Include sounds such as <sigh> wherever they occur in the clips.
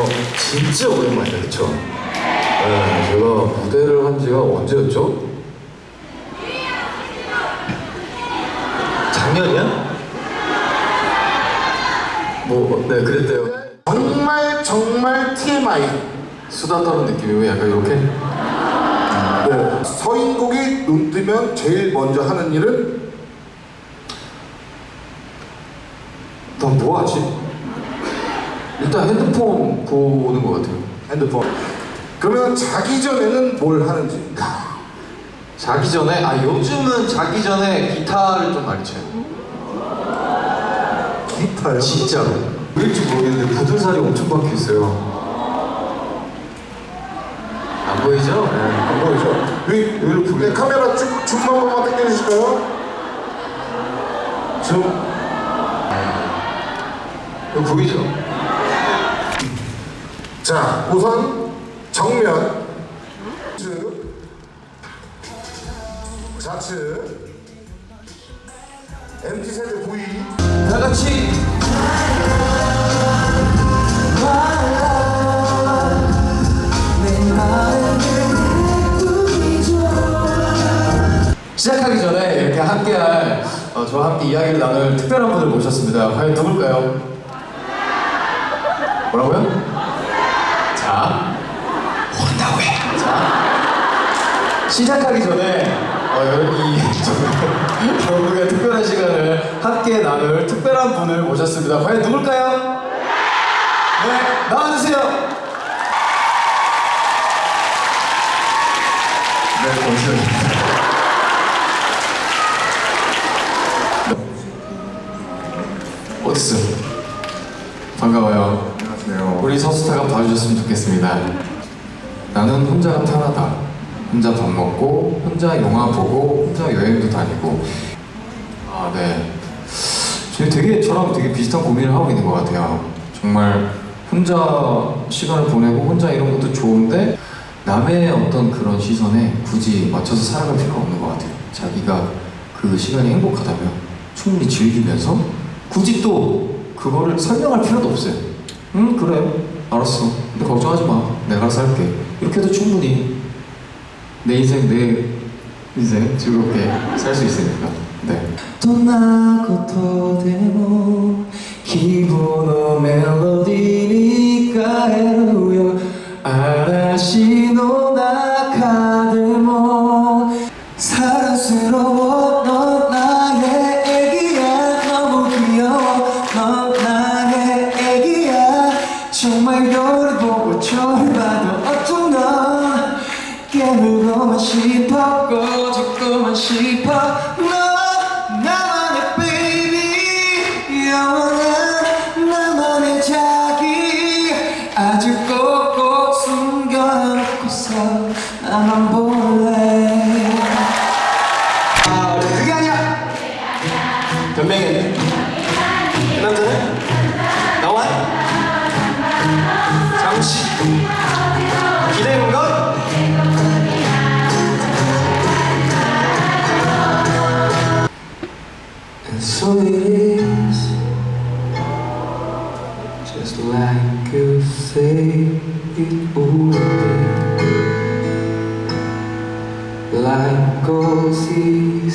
어, 진짜 오랜만이다, 그쵸? 네, 제가 무대를 한 지가 언제였죠? 작년이야? 뭐, 네, 그랬대요. 정말 정말 TMI 수다 떠는 느낌이고 약간 이렇게? 네. 서인국이 눈 뜨면 제일 먼저 하는 일은 넌 뭐하지? 일단 핸드폰 보는 것 같아요. 핸드폰 그러면 자기 전에는 뭘 하는지 자기 전에 아 요즘은 자기 전에 기타를 좀 많이 쳐요. 기타요? 진짜로. 왜일지 모르겠는데 부들살이 엄청 박혀 있어요. 안 보이죠? 네. 안 보이죠? 위, 위로 네, 보여요. 카메라 쭉줌한 번만 당겨주실까요? 줌 이거 보이죠? 자, 우선 정면 좌측 좌측 MZ세대 V 다 같이 시작하기 전에 이렇게 함께할 어, 저와 함께 이야기를 나눌 특별한 분을 모셨습니다. 과연 누굴까요? 뭐라고요? 자, 모른다고 해. 자, 시작하기 전에 어, 여러분 이 여러분의 특별한 시간을 함께 나눌 특별한 분을 모셨습니다. 과연 누굴까요? 네, 나와주세요. 네, 권수현입니다. 어딨어? 반가워요. 안녕하세요 우리 서수타가 봐주셨으면 좋겠습니다. 나는 혼자가 편하다. 혼자 밥 먹고, 혼자 영화 보고, 혼자 여행도 다니고. 아, 네. 지금 되게 저랑 되게 비슷한 고민을 하고 있는 것 같아요. 정말 혼자 시간을 보내고 혼자 이런 것도 좋은데 남의 어떤 그런 시선에 굳이 맞춰서 살아갈 필요가 없는 것 같아요. 자기가 그 시간이 행복하다면 충분히 즐기면서 굳이 또 그거를 설명할 필요도 없어요. 응 그래 알았어. 근데 걱정하지 마. 내가 할게. 이렇게 해도 충분히 내 인생 내 인생 즐겁게 살 수 있으니까 네. 기분의 멜로디니까 해요 아라시노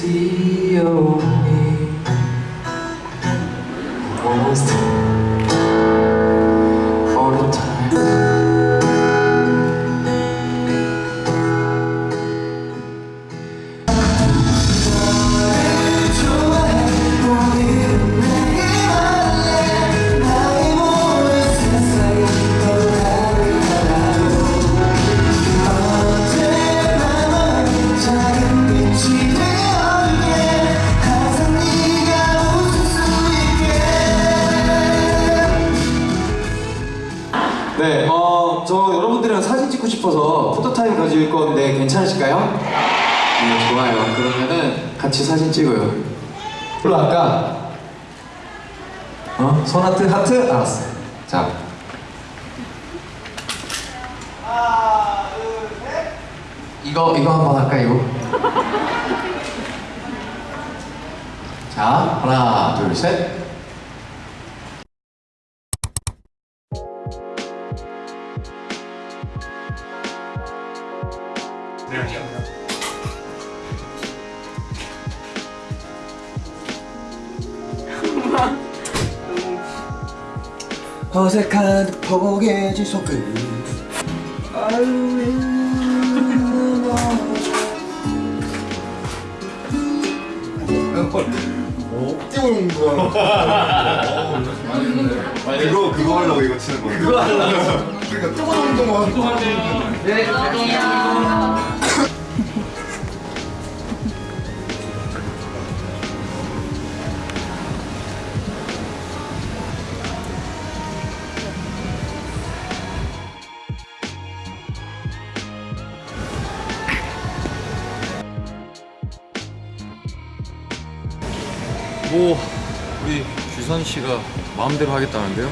see. 싶어서 포토타임 가질 건데 괜찮으실까요? 네, 좋아요. 그러면은 같이 사진 찍어요. 별로 아까 어? 손 하트 하트? 알았어. 자. 이거 이거 한번 할까 이거? 자, 하나, 둘, 셋. 어색한 포개지 속을 띄우는 거. 그거 그거 하려고 이거 치는 거예요. 그거 하려고. 그러니까 뜨거운 운동만 또 뭐 우리 규선 씨가 마음대로 하겠다는데요?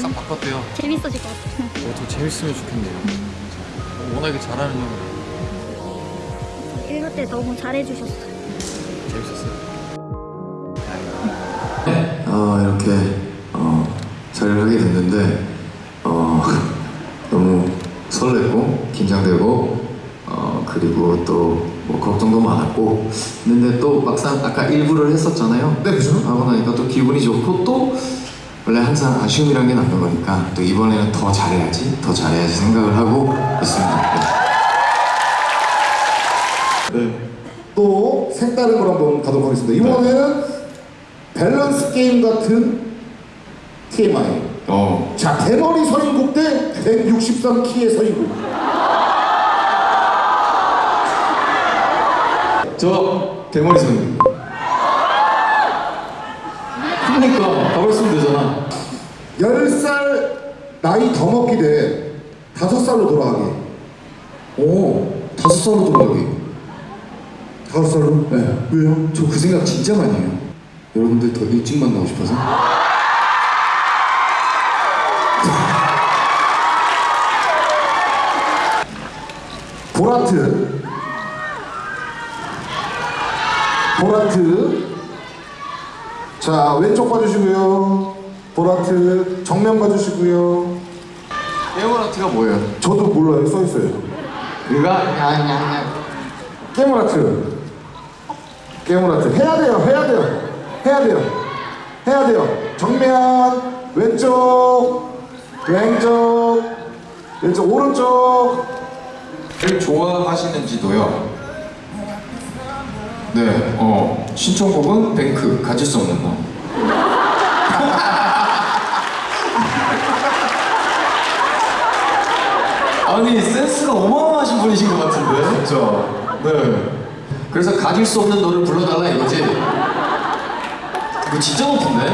싹 바꿨대요. 재밌어질 것 같아요. 어, 더 재밌으면 좋겠네요. 어, 워낙에 잘하는 형 1부 때 너무 잘해주셨어요. 재밌었어요. 어, 이렇게 어, 자리를 하게 됐는데 어, <laughs> 너무 설레고 긴장되고 어, 그리고 또 뭐 걱정도 많았고 근데 또 막상 아까 일부를 했었잖아요 네, 그죠? 하고 나니까 또 기분이 좋고 또 원래 항상 아쉬움이란 게 남는 거니까 또 이번에는 더 잘해야지 더 잘해야지 생각을 하고 있습니다 네. 또 색다른 걸 한번 가도록 하겠습니다. 이번에는 밸런스 게임 같은 TMI. 어, 자, 대머리 서인국 대 163키의 서인국. 저 대머리 선생님 그러니까 가버렸으면 되잖아 10살 나이 더 먹기 대 5살로 돌아가기. 오 다섯 살로 돌아가기 5살로? 네. 왜요? 저 그 생각 진짜 많이 해요. 여러분들 더 일찍 만나고 싶어서. <laughs> 보라트. 보라트. 자, 왼쪽 봐주시고요. 보라트. 정면 봐주시고요. 에어라트가 뭐예요? 저도 몰라요. 써있어요. 그가 야야야. 깨물아트. 깨물아트. 해야 돼요. 해야 돼요. 해야 돼요. 해야 돼요. 정면. 왼쪽. 왼쪽. 왼쪽. 오른쪽. 를 좋아하시는지도요. 네, 어 신청곡은 뱅크 가질 수 없는 너. <laughs> 아니 센스가 어마어마하신 분이신 것 같은데. 진짜. 네. 그래서 가질 수 없는 너를 불러달라 이거지. 이거 진짜 높은데?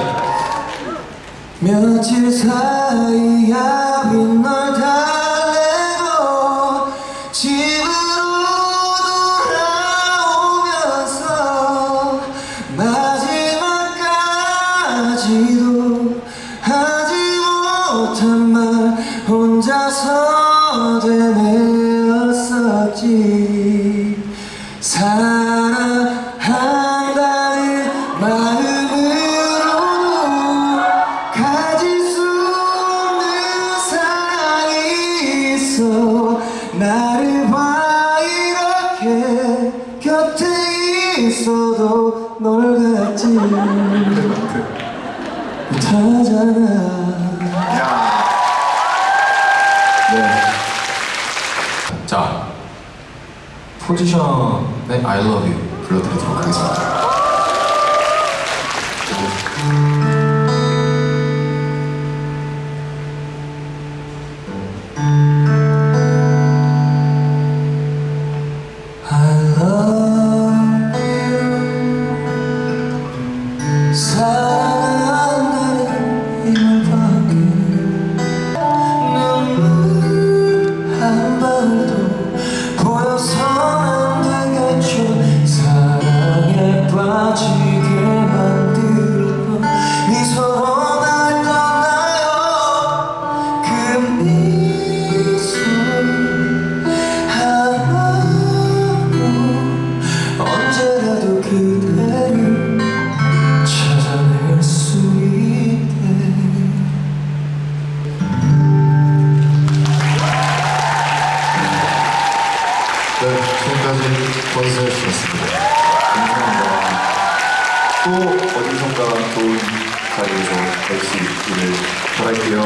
며칠 사이 야 빈널 달 있어 나를 봐 이렇게 곁에 있어도 널 갖지 못하잖아 네. 자 포지션의 I love you 불러드리도록 하겠습니다. 바랄게요.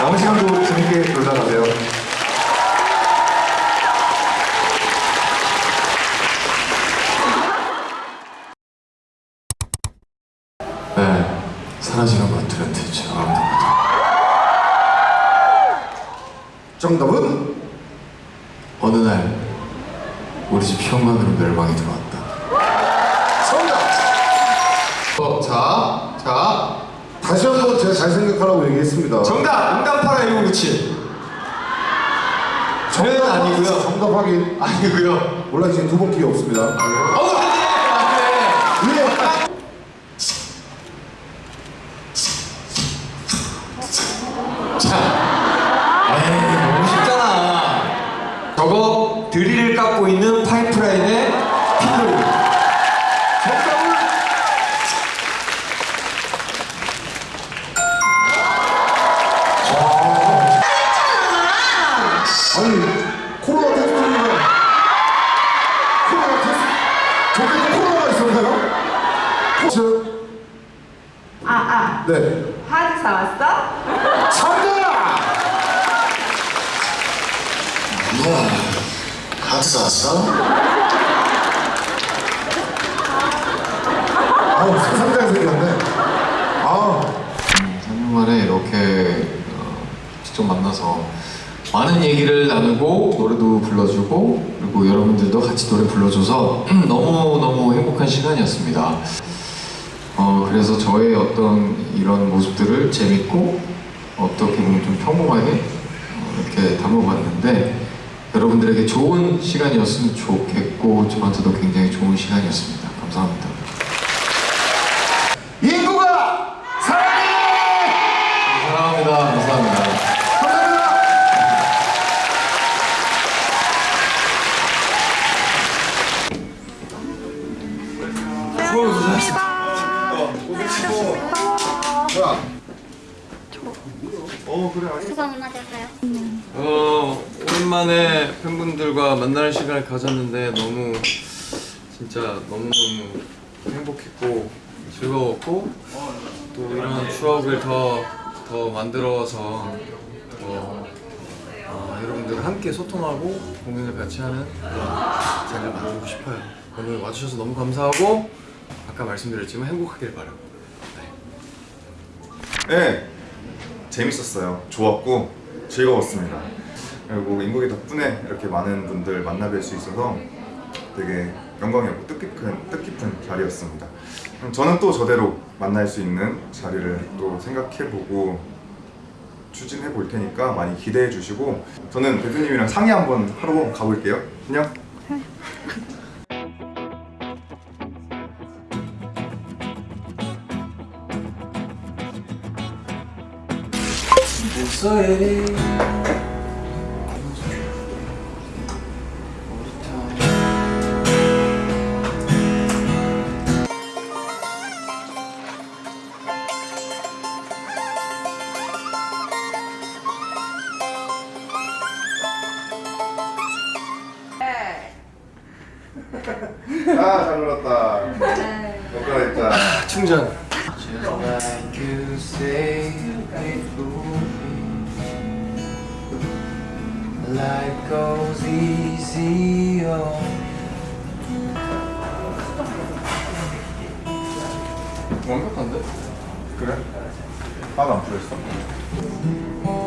남은 시간도 재밌게 놀다 가세요. 네, 사라지는 것들은 대체 아무도 정답은 어느 날 우리 집 현관으로 멸망이 들어왔다. 정답. 어, 자, 자, 다시 한 번 제가 잘 생각하라고 얘기했습니다. 정답! 응답하라 1997. 저는 아니고요. 정답 확인. 아니고요. 몰라 지금 두 번 기회 없습니다. 어, 안 돼, 안 돼. 왜? 3년 만에 이렇게 어, 직접 만나서 많은 얘기를 나누고 노래도 불러주고 그리고 여러분들도 같이 노래 불러줘서 <clears throat> 너무너무 행복한 시간이었습니다. 어, 그래서 저의 어떤 이런 모습들을 재밌고 어떻게 보면 좀 평범하게 어, 이렇게 담아봤는데 여러분들에게 좋은 시간이었으면 좋겠고 저한테도 굉장히 좋은 시간이었습니다. 수상 한마디 할까요? 어 오랜만에 팬분들과 만나는 시간을 가졌는데 너무 진짜 너무너무 행복했고 즐거웠고 또 이런 추억을 더, 더 만들어서 더 어, 여러분들 함께 소통하고 공연을 같이 하는 그런 자리를 만들고 싶어요. 오늘 와주셔서 너무 감사하고 아까 말씀드렸지만 행복하길 바라고. 네, 재밌었어요. 좋았고 즐거웠습니다. 그리고 인국이 덕분에 이렇게 많은 분들 만나 뵐 수 있어서 되게 영광이었고 뜻깊은 뜻깊은 자리였습니다. 저는 또 저대로 만날 수 있는 자리를 또 생각해보고 추진해 볼 테니까 많이 기대해 주시고 저는 대표님이랑 상의 한번 하러 가볼게요. 안녕. 목소 goes easy 완벽한데? 그래? 하나도 안 풀렸어?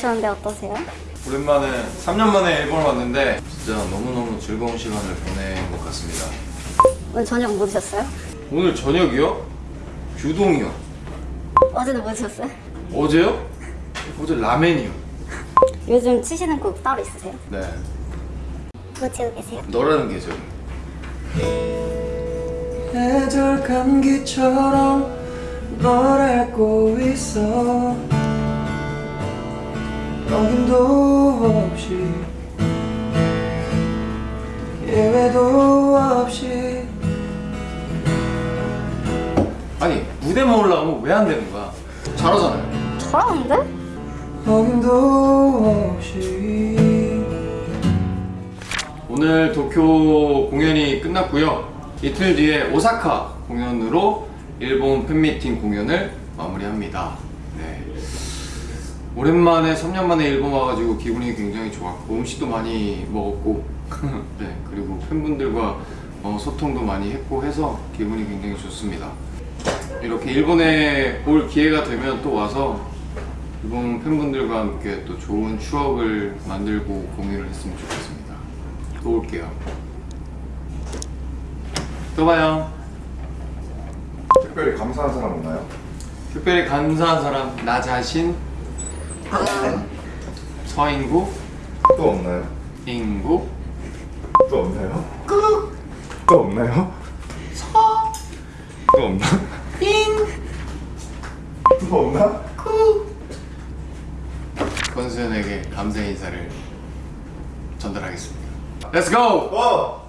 오셨는데 어떠세요? 오랜만에 3년 만에 일본 왔는데 진짜 너무너무 즐거운 시간을 보낸 것 같습니다. 오늘 저녁 뭐 드셨어요? 오늘 저녁이요? 규동이요. 어제는 뭐 드셨어요? 어제요? 어제 라멘이요. 요즘 치시는 곡 따로 있으세요? 네. 그거 치고 계세요? 너라는 계절. 애들 감기처럼 널 앓고 있어 여김도 없이 예외도 없이 아니 무대만 올라가면 왜 안 되는 거야? 잘하잖아요. 잘하는데? 어김도 없이 오늘 도쿄 공연이 끝났고요. 이틀 뒤에 오사카 공연으로 일본 팬미팅 공연을 마무리합니다. 네. 오랜만에 3년 만에 일본 와가지고 기분이 굉장히 좋았고 음식도 많이 먹었고 <laughs> 네 그리고 팬분들과 어, 소통도 많이 했고 해서 기분이 굉장히 좋습니다. 이렇게 일본에 올 기회가 되면 또 와서 일본 팬분들과 함께 또 좋은 추억을 만들고 공유를 했으면 좋겠습니다. 또 올게요. 또 봐요. 특별히 감사한 사람 없나요? 특별히 감사한 사람 나 자신 서인구 또 없나요? 인구 또 없나요? 또 없나요? 또 없나? 또 없나? 권수현에게 감사 인사를 전달하겠습니다. Let's go! 와!